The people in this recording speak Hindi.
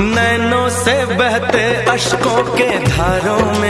नैनों से बहते अशकों के धारों में